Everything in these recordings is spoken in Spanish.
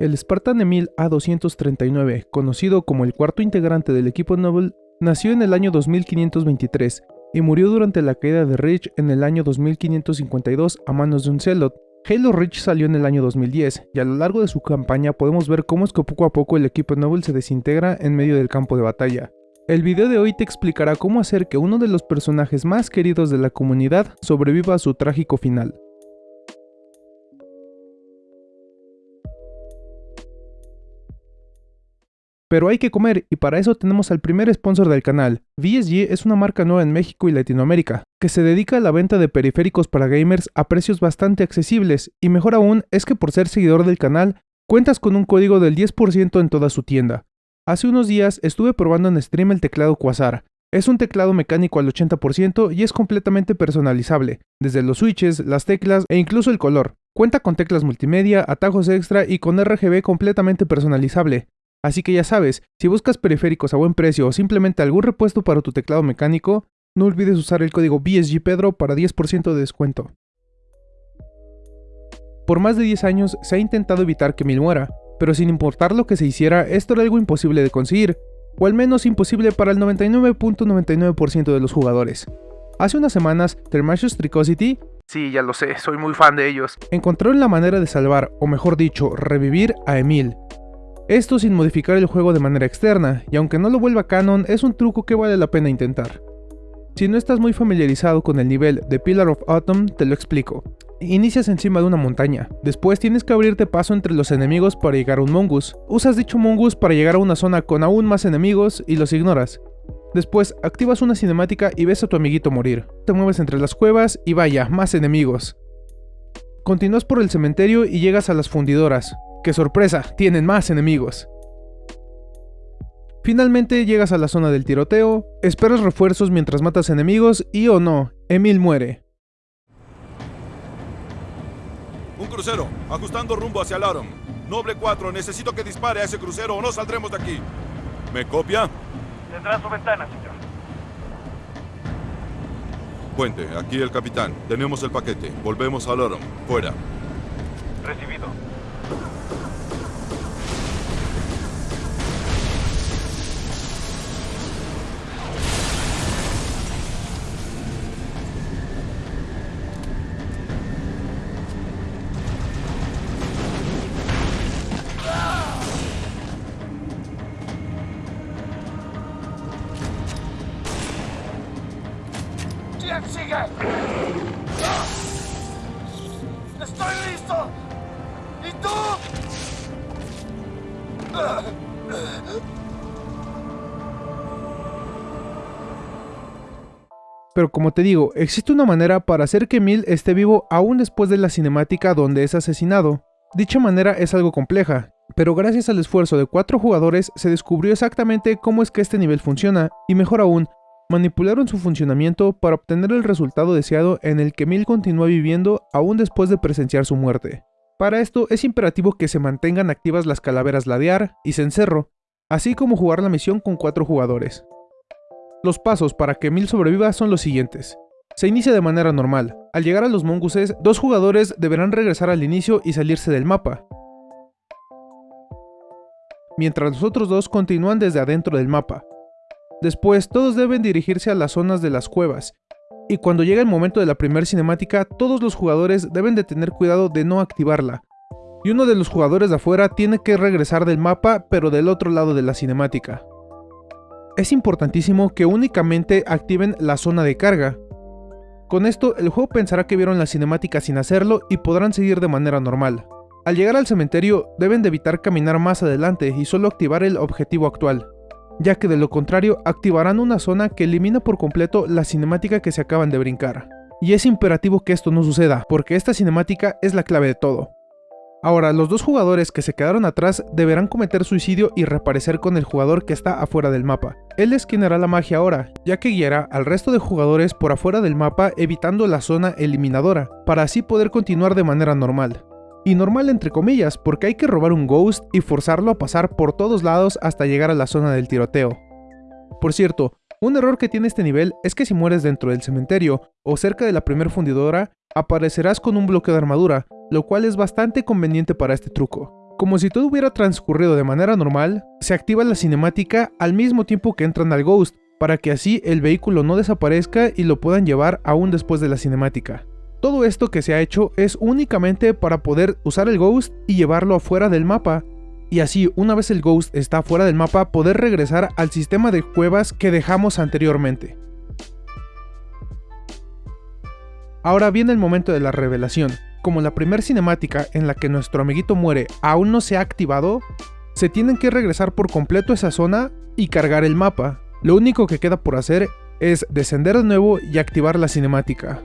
El Spartan Emil A239, conocido como el cuarto integrante del equipo Noble, nació en el año 2523 y murió durante la caída de Reach en el año 2552 a manos de un Celot. Halo Reach salió en el año 2010 y a lo largo de su campaña podemos ver cómo es que poco a poco el equipo Noble se desintegra en medio del campo de batalla. El video de hoy te explicará cómo hacer que uno de los personajes más queridos de la comunidad sobreviva a su trágico final. Pero hay que comer y para eso tenemos al primer sponsor del canal. VSG es una marca nueva en México y Latinoamérica, que se dedica a la venta de periféricos para gamers a precios bastante accesibles y mejor aún es que por ser seguidor del canal, cuentas con un código del 10% en toda su tienda. Hace unos días estuve probando en stream el teclado Quasar. Es un teclado mecánico al 80% y es completamente personalizable, desde los switches, las teclas e incluso el color. Cuenta con teclas multimedia, atajos extra y con RGB completamente personalizable. Así que ya sabes, si buscas periféricos a buen precio o simplemente algún repuesto para tu teclado mecánico, no olvides usar el código BSGPedro para 10% de descuento. Por más de 10 años se ha intentado evitar que Mil muera, pero sin importar lo que se hiciera, esto era algo imposible de conseguir, o al menos imposible para el 99.99% de los jugadores. Hace unas semanas, Thermatius Tricosity, sí, ya lo sé, soy muy fan de ellos, encontraron la manera de salvar, o mejor dicho, revivir a Emil, esto sin modificar el juego de manera externa, y aunque no lo vuelva canon, es un truco que vale la pena intentar. Si no estás muy familiarizado con el nivel de Pillar of Autumn, te lo explico. Inicias encima de una montaña, después tienes que abrirte paso entre los enemigos para llegar a un mongoose. Usas dicho mongoose para llegar a una zona con aún más enemigos y los ignoras. Después activas una cinemática y ves a tu amiguito morir. Te mueves entre las cuevas y vaya, más enemigos. Continúas por el cementerio y llegas a las fundidoras, ¡Qué sorpresa! Tienen más enemigos. Finalmente llegas a la zona del tiroteo, esperas refuerzos mientras matas enemigos y o oh no, Emil muere. Un crucero, ajustando rumbo hacia Laron. Noble 4, necesito que dispare a ese crucero o no saldremos de aquí. ¿Me copia? Tendrá su ventana, señor. Puente, aquí el capitán. Tenemos el paquete. Volvemos a Laron. Fuera. Recibido. Sigue! ¡Estoy listo! ¿Y tú? Pero como te digo, existe una manera para hacer que Mil esté vivo aún después de la cinemática donde es asesinado. Dicha manera es algo compleja, pero gracias al esfuerzo de cuatro jugadores se descubrió exactamente cómo es que este nivel funciona, y mejor aún, manipularon su funcionamiento para obtener el resultado deseado en el que Mil continúa viviendo aún después de presenciar su muerte. Para esto es imperativo que se mantengan activas las calaveras Ladear y Cencerro, así como jugar la misión con cuatro jugadores. Los pasos para que Mil sobreviva son los siguientes. Se inicia de manera normal. Al llegar a los monguses, dos jugadores deberán regresar al inicio y salirse del mapa, mientras los otros dos continúan desde adentro del mapa. Después, todos deben dirigirse a las zonas de las cuevas, y cuando llega el momento de la primera cinemática, todos los jugadores deben de tener cuidado de no activarla, y uno de los jugadores de afuera tiene que regresar del mapa pero del otro lado de la cinemática. Es importantísimo que únicamente activen la zona de carga. Con esto, el juego pensará que vieron la cinemática sin hacerlo y podrán seguir de manera normal. Al llegar al cementerio, deben de evitar caminar más adelante y solo activar el objetivo actual ya que de lo contrario activarán una zona que elimina por completo la cinemática que se acaban de brincar. Y es imperativo que esto no suceda, porque esta cinemática es la clave de todo. Ahora, los dos jugadores que se quedaron atrás deberán cometer suicidio y reaparecer con el jugador que está afuera del mapa. Él es quien hará la magia ahora, ya que guiará al resto de jugadores por afuera del mapa evitando la zona eliminadora, para así poder continuar de manera normal. Y normal entre comillas, porque hay que robar un Ghost y forzarlo a pasar por todos lados hasta llegar a la zona del tiroteo. Por cierto, un error que tiene este nivel es que si mueres dentro del cementerio o cerca de la primera fundidora, aparecerás con un bloqueo de armadura, lo cual es bastante conveniente para este truco. Como si todo hubiera transcurrido de manera normal, se activa la cinemática al mismo tiempo que entran al Ghost, para que así el vehículo no desaparezca y lo puedan llevar aún después de la cinemática. Todo esto que se ha hecho es únicamente para poder usar el Ghost y llevarlo afuera del mapa, y así una vez el Ghost está fuera del mapa poder regresar al sistema de cuevas que dejamos anteriormente. Ahora viene el momento de la revelación. Como la primera cinemática en la que nuestro amiguito muere aún no se ha activado, se tienen que regresar por completo a esa zona y cargar el mapa. Lo único que queda por hacer es descender de nuevo y activar la cinemática.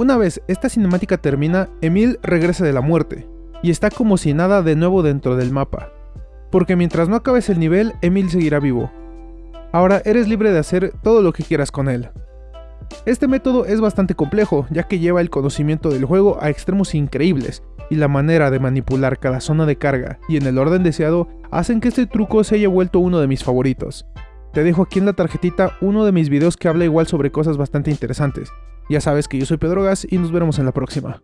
Una vez esta cinemática termina, Emil regresa de la muerte, y está como si nada de nuevo dentro del mapa. Porque mientras no acabes el nivel, Emil seguirá vivo. Ahora eres libre de hacer todo lo que quieras con él. Este método es bastante complejo, ya que lleva el conocimiento del juego a extremos increíbles, y la manera de manipular cada zona de carga y en el orden deseado hacen que este truco se haya vuelto uno de mis favoritos. Te dejo aquí en la tarjetita uno de mis videos que habla igual sobre cosas bastante interesantes. Ya sabes que yo soy Pedro Gas y nos veremos en la próxima.